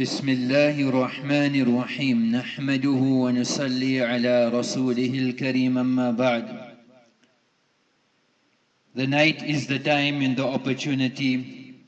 بسم الله الرحمن الرحيم نحمده ونصلي على رسوله الكريم أما بعد The night is the time and the opportunity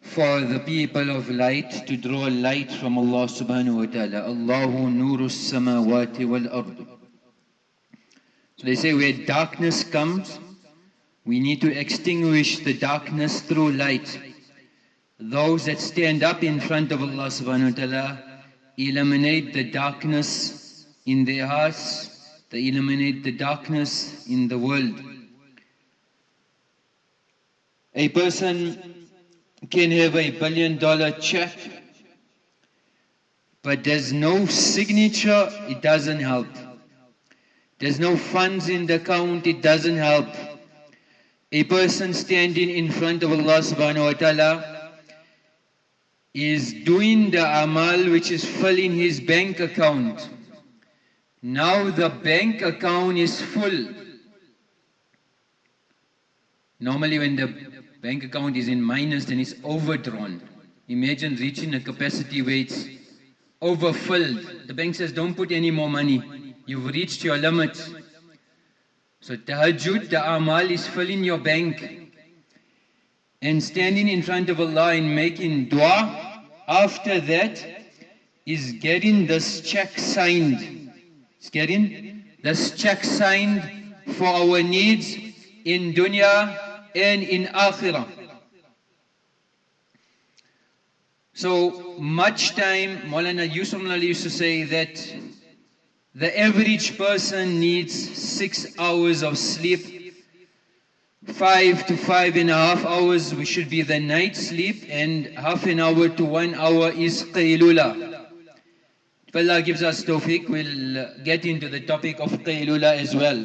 for the people of light to draw light from Allah subhanahu wa ta'ala. Allahu nuru samawati wal ard. So they say where darkness comes, we need to extinguish the darkness through light. Those that stand up in front of Allah subhanahu wa ta'ala eliminate the darkness in their hearts, they eliminate the darkness in the world. A person can have a billion dollar check, but there's no signature, it doesn't help. There's no funds in the account, it doesn't help. A person standing in front of Allah subhanahu wa ta'ala is doing the amal which is filling his bank account. Now the bank account is full. Normally when the bank account is in minus, then it's overdrawn. Imagine reaching a capacity where it's overfilled. The bank says, don't put any more money. You've reached your limit. So tahajjud, the amal is filling your bank. And standing in front of Allah and making dua, after that is getting this check signed. It's getting this check signed for our needs in dunya and in akhirah. So much time, Maulana Yusuf used to say that the average person needs six hours of sleep. Five to five and a half hours we should be the night sleep and half an hour to one hour is qaylula. If Allah gives us tawfiq, we'll get into the topic of qaylula as well.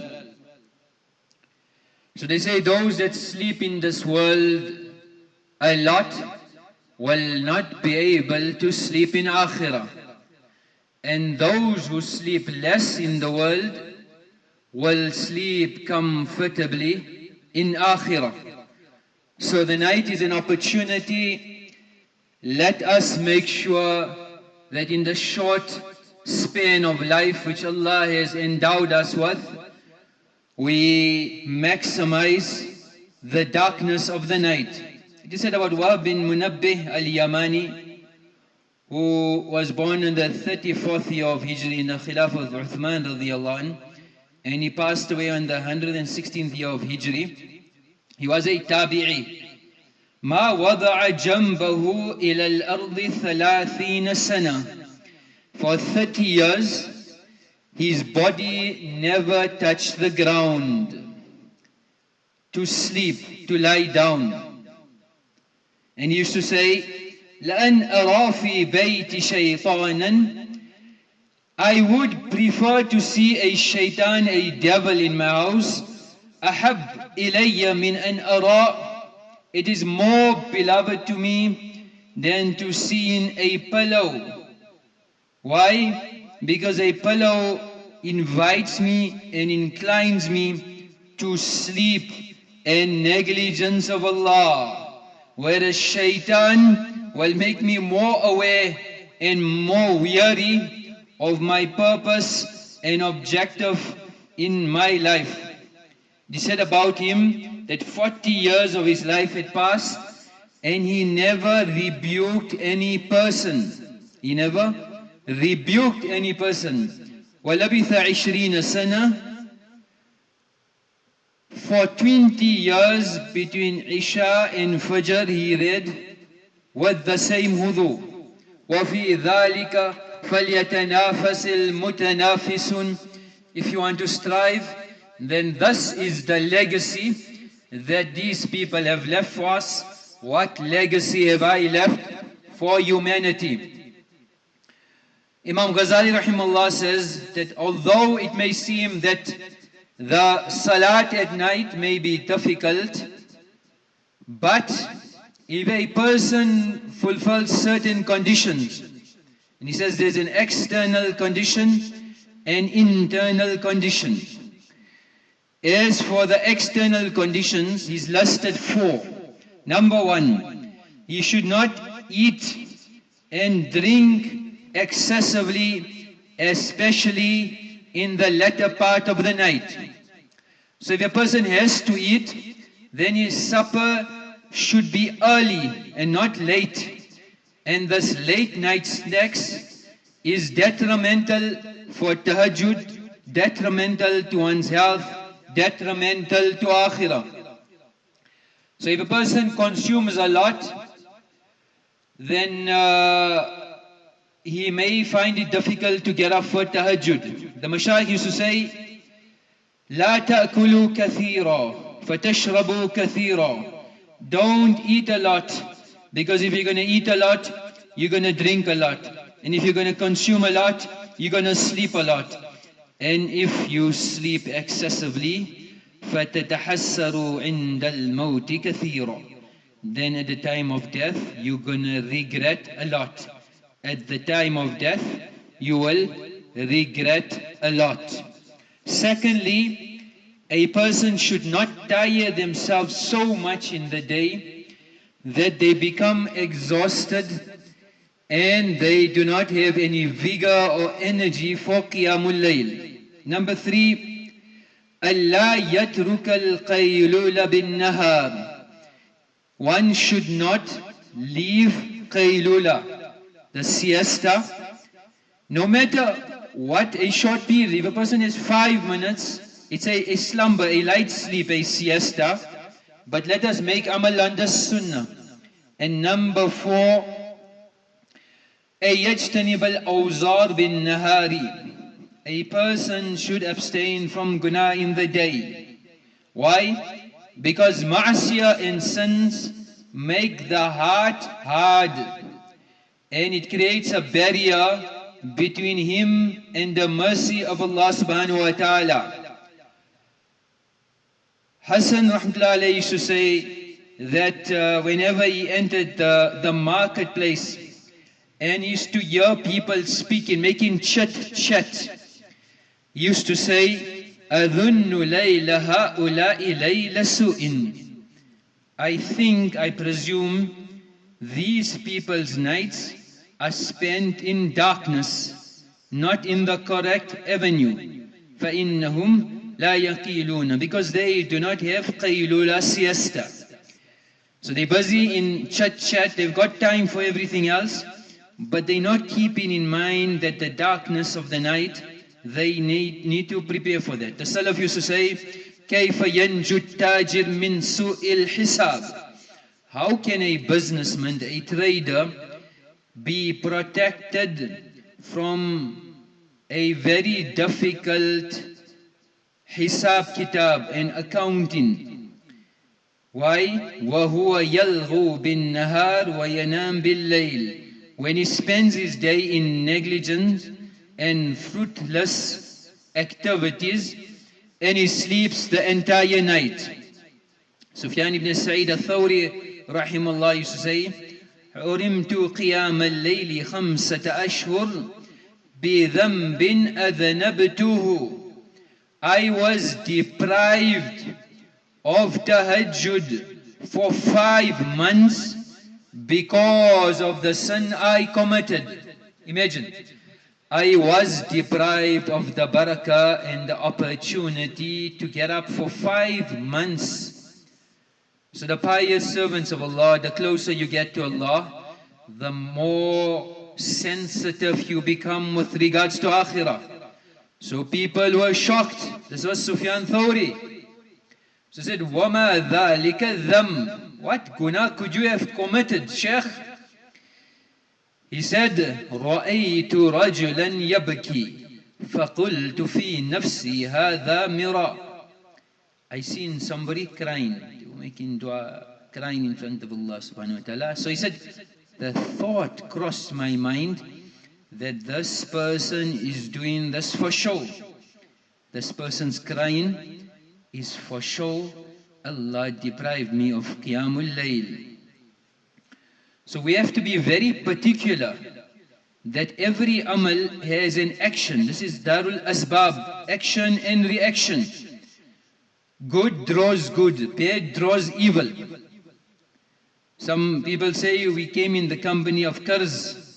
So they say those that sleep in this world a lot will not be able to sleep in akhirah. And those who sleep less in the world will sleep comfortably in akhirah. So the night is an opportunity. Let us make sure that in the short span of life which Allah has endowed us with, we maximize the darkness of the night. It is said about Wahb bin Munabbih al-Yamani, who was born in the 34th year of Hijri in the Khilafah of Uthman radiallahu and he passed away on the 116th year of Hijri. He was a tabi'i. ما وضع جنبه إلى الأرض ثلاثين سنة For 30 years, his body never touched the ground. To sleep, to lie down. And he used to say, لأن أرى في بيت شيطانا I would prefer to see a shaitan, a devil in my house. أحب إلي من أن أرى It is more beloved to me than to seeing a pillow. Why? Because a pillow invites me and inclines me to sleep and negligence of Allah. Whereas shaitan will make me more aware and more weary of my purpose and objective in my life. They said about him that 40 years of his life had passed and he never rebuked any person. He never rebuked any person. وَلَبِثَ عِشْرِينَ سَنَةً For 20 years between Isha and Fajr he read with the same wudu. وَفِي ذَلِكَ فَلْيَتَنَافَسِ الْمُتَنَافِسُونَ If you want to strive, then this is the legacy that these people have left for us. What legacy have I left for humanity? Imam Ghazali rahimahullah says that although it may seem that the salat at night may be difficult, but if a person fulfills certain conditions, and he says there's an external condition and internal condition. As for the external conditions, he's listed four. Number one, he should not eat and drink excessively, especially in the latter part of the night. So if a person has to eat, then his supper should be early and not late And this late night snacks is detrimental for tahajjud, detrimental to one's health, detrimental to akhirah. So if a person consumes a lot, then uh, he may find it difficult to get up for tahajjud. The mashayikh used to say, لا تأكلوا كثيرا فتشربوا كثيرا. Don't eat a lot, because if you're going to eat a lot, you're going to drink a lot. And if you're going to consume a lot, you're going to sleep a lot. And if you sleep excessively, فَتَتَحَسَّرُوا عِنْدَ الْمَوْتِ كَثِيرًا Then at the time of death, you're going to regret a lot. At the time of death, you will regret a lot. Secondly, a person should not tire themselves so much in the day that they become exhausted and they do not have any vigor or energy for Qiyamul Layl. Number three, Allah yatruk al bin-nahar. One should not leave qaylula, the siesta, no matter what a short period. If a person has five minutes, it's a, a slumber, a light sleep, a siesta but let us make amal under sunnah and number four أن يجتنب الأوزار بالنهار a person should abstain from guna in the day. Why? Because ma'asiyah and sins make the heart hard and it creates a barrier between him and the mercy of Allah subhanahu wa ta'ala. Hassan rahmatullah used to say that uh, whenever he entered the, the marketplace and used to hear people speaking, making chit chat, used to say, أَذُنُّ لَيْلَ هَؤُلَاءِ لَيْلَ سُوءٍ I think, I presume, these people's nights are spent in darkness, not in the correct avenue. فَإِنَّهُمْ لَا يَقِيلُونَ Because they do not have qaylula siesta. So they're busy in chat-chat, they've got time for everything else, but they're not keeping in mind that the darkness of the night they need, need to prepare for that. The Salaf used to say, كيف ينجو التاجر من سوء الحساب How can a businessman, a trader, be protected from a very difficult hisab kitab and accounting? Why? وهو يلغو بالنهار وينام بالليل When he spends his day in negligence and fruitless activities and he sleeps the entire night. Sufyan ibn Sa'id al-Thawri rahimahullah used to say, حرمت قيام الليل خمسة أشهر بذنب أذنبته I was deprived of tahajjud for five months because of the sin I committed. Imagine, I was deprived of the barakah and the opportunity to get up for five months. So the pious servants of Allah, the closer you get to Allah, the more sensitive you become with regards to akhirah. So people were shocked. This was Sufyan Thawri. So he said, وَمَا ذَلِكَ الذَّمْ What guna could you have committed, Sheikh? He said, رأيت رجلا يبكي فقلت في نفسي هذا مرا I seen somebody crying, making dua, crying in front of Allah subhanahu wa ta'ala. So he said, the thought crossed my mind that this person is doing this for show. This person's crying is for show. Allah deprived me of Qiyamul Layl. So we have to be very particular that every amal has an action. This is Darul Asbab, action and reaction. Good draws good, bad draws evil. Some people say we came in the company of Karz.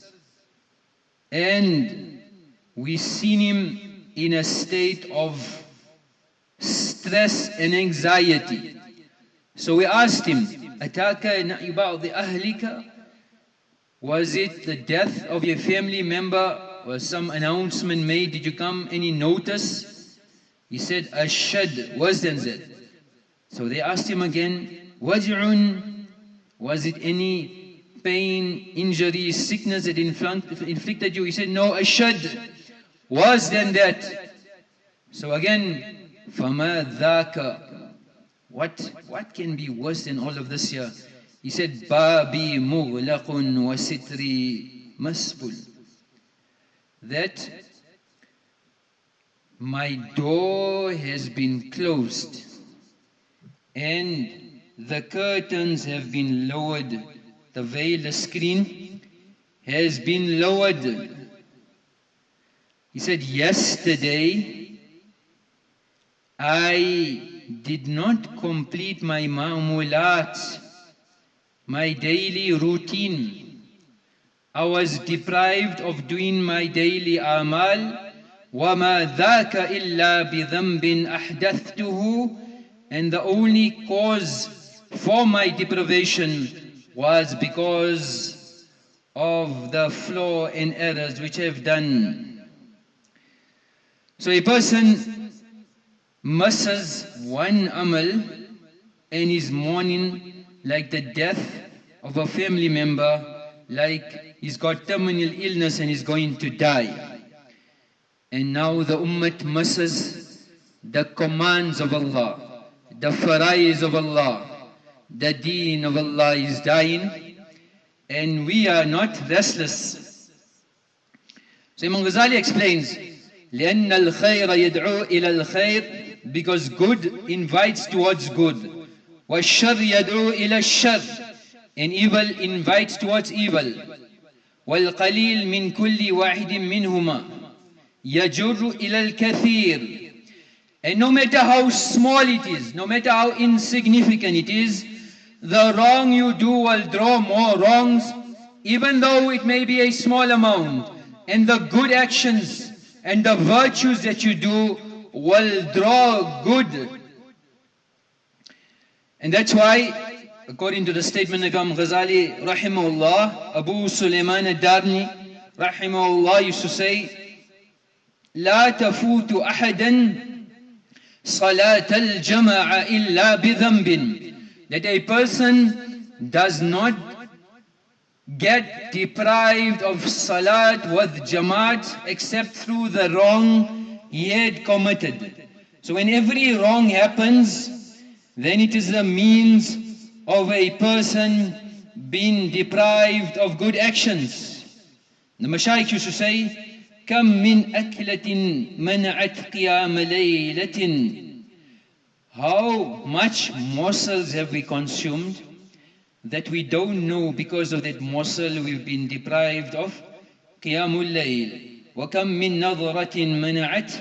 and we seen him in a state of stress and anxiety. So we asked him, أتاك بعض أهلك was it the death of your family member? Was some announcement made? Did you come any notice? He said, Ashad, was than that. So they asked him again, Waj'un, was it any pain, injury, sickness that inflicted you? He said, no, ashad, was than that. So again, فَمَا ذَاكَ What, what can be worse than all of this here? He said, Babi mughlaqun wa sitri masbul. That my door has been closed and the curtains have been lowered. The veil, the screen has been lowered. He said, yesterday I did not complete my ma'mulat my daily routine. I was deprived of doing my daily amal. وَمَا ذَاكَ إِلَّا بِذَنْبٍ أَحْدَثْتُهُ And the only cause for my deprivation was because of the flaw and errors which I've done. So a person misses one amal and is mourning like the death of a family member, like he's got terminal illness and he's going to die. And now the ummah misses the commands of Allah, the farais of Allah, the deen of Allah is dying, and we are not restless. So Imam Ghazali explains, لأن الخير يدعو إلى الخير because good invites towards good. والشر يدعو إلى الشر and evil invites towards evil والقليل من كل واحد منهما يجر إلى الكثير and no matter how small it is no matter how insignificant it is the wrong you do will draw more wrongs, even though it may be a small amount. And the good actions and the virtues that you do will draw good. And that's why, according to the statement of Imam Ghazali, rahimahullah, Abu Sulaiman al-Darani, rahimahullah, used to say, لا تفوت أحدا صلاة الجماعة إلا بذنب That a person does not get deprived of salat with jamaat except through the wrong he had committed. So when every wrong happens, then it is the means of a person being deprived of good actions. The Mashaykh used to say, كم من أكلة منعت قيام ليلة How much morsels have we consumed that we don't know because of that morsel we've been deprived of قيام الليل وكم من نظرة منعت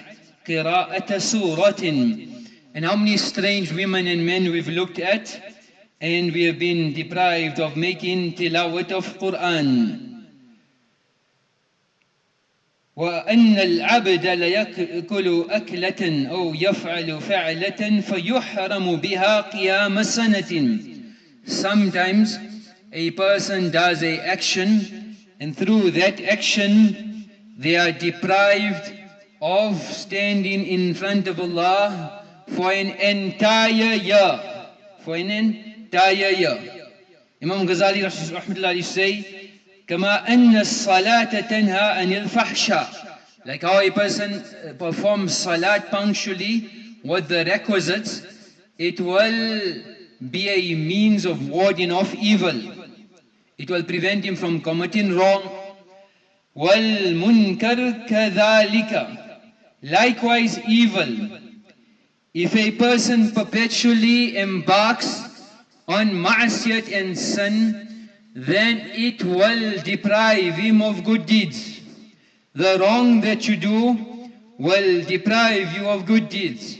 قراءة سورة and how many strange women and men we've looked at and we have been deprived of making tilawat of Quran. وأن العبد ليأكل أكلة أو يفعل فعلة فيحرم بها قيام سنة Sometimes a person does a action and through that action they are deprived of standing in front of Allah for an entire year. For an entire year. Imam Ghazali rahmatullah say, كما أن الصلاة تنهى عن الفحشاء like how a person uh, performs salat punctually with the requisites, it will be a means of warding off evil. It will prevent him from committing wrong. وَالْمُنْكَرْ كَذَلِكَ Likewise evil if a person perpetually embarks on ma'asiyat and sin, then it will deprive him of good deeds. The wrong that you do will deprive you of good deeds.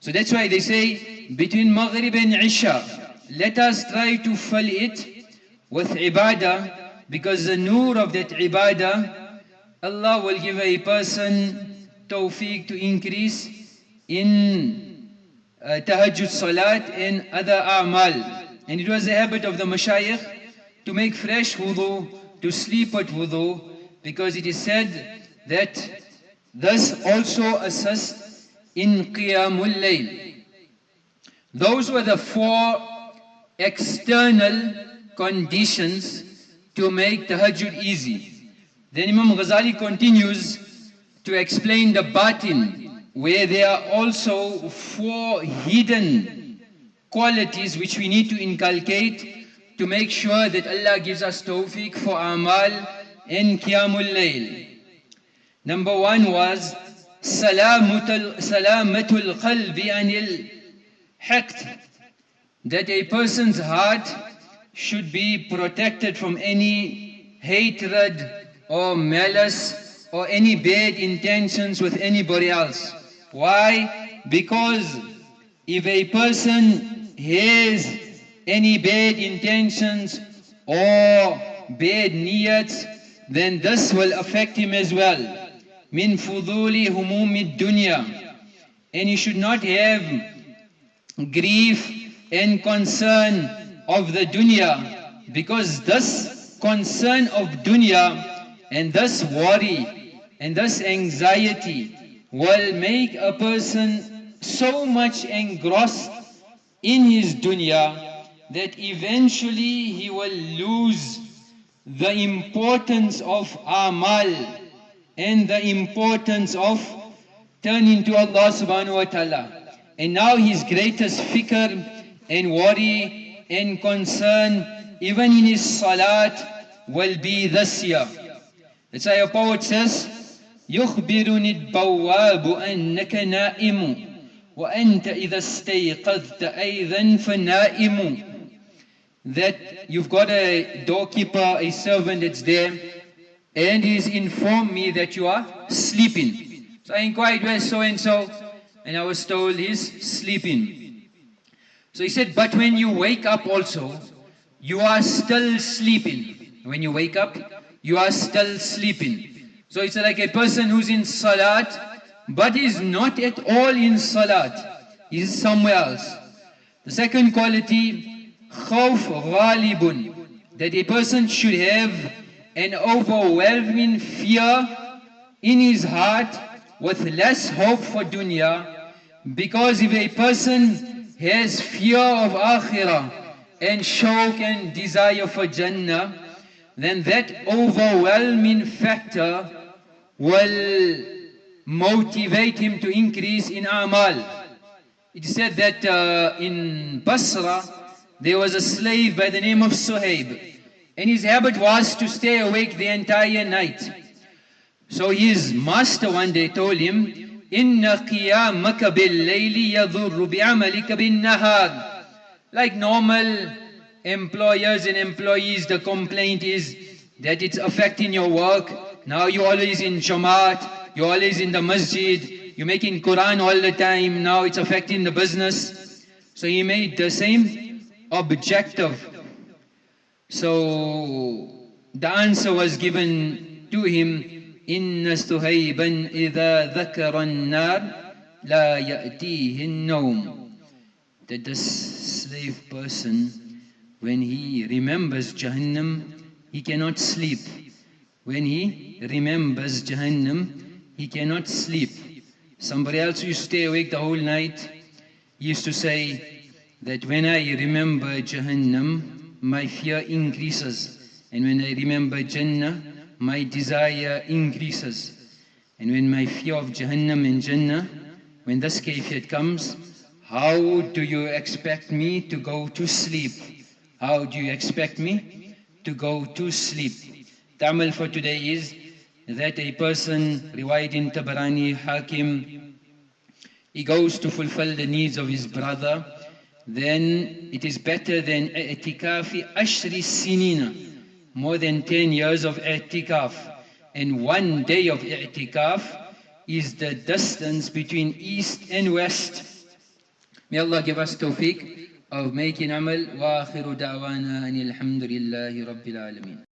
So that's why they say, between Maghrib and Isha, let us try to fill it with ibadah, because the nur of that ibadah Allah will give a person tawfiq to increase in uh, tahajjud salat and other a'mal. And it was the habit of the mashayikh to make fresh wudu, to sleep at wudu, because it is said that this also assists in qiyamul layl. Those were the four external conditions to make tahajjud easy. Then Imam Ghazali continues to explain the batin, where there are also four hidden qualities which we need to inculcate to make sure that Allah gives us tawfiq for amal in qiyamul layl. Number one was salamatul qalbi anil haqt, that a person's heart should be protected from any hatred or malice or any bad intentions with anybody else. Why? Because if a person has any bad intentions or bad niyats, then this will affect him as well. Min fuduli dunya. And he should not have grief and concern of the dunya because this concern of dunya and this worry and this anxiety will make a person so much engrossed in his dunya that eventually he will lose the importance of amal and the importance of turning to Allah subhanahu wa ta'ala. And now his greatest fikr and worry and concern, even in his salat, will be this year. That's why a poet says, يخبرني البواب أنك نائم وأنت إذا استيقظت أيضا فنائم that you've got a doorkeeper, a servant that's there, and he's informed me that you are sleeping. So I inquired, where's so and so? and I was told he's sleeping. So he said, but when you wake up also, you are still sleeping. When you wake up, you are still sleeping. So it's like a person who's in salat, but is not at all in salat. He's somewhere else. The second quality, khawf ghalibun, that a person should have an overwhelming fear in his heart with less hope for dunya because if a person has fear of akhirah and shauq and desire for jannah then that overwhelming factor will motivate him to increase in amal. It is said that uh, in Basra there was a slave by the name of Suhaib and his habit was to stay awake the entire night so his master one day told him, إِنَّ قِيَامَكَ بِاللَّيْلِ يَضُرُّ بِعَمَلِكَ بِالنَّهَارِ Like normal employers and employees, the complaint is that it's affecting your work. Now you're always in Jamaat, you're always in the masjid, you're making Quran all the time, now it's affecting the business. So he made the same objective. So the answer was given to him إن سهيبا إذا ذكر النار لا يأتيه النوم that the slave person when he remembers Jahannam he cannot sleep when he remembers Jahannam he cannot sleep somebody else used to stay awake the whole night used to say that when I remember Jahannam my fear increases and when I remember Jannah my desire increases. And when my fear of Jahannam and Jannah, when this kayfiyat comes, how do you expect me to go to sleep? How do you expect me to go to sleep? The amal for today is that a person, riwayat in Tabarani, Hakim, he goes to fulfill the needs of his brother, then it is better than i'tikafi ashri sinina, more than 10 years of i'tikaf and one day of i'tikaf is the distance between east and west. May Allah give us tawfiq of making amal wa akhiru da'wana anil hamdulillahi rabbil alameen.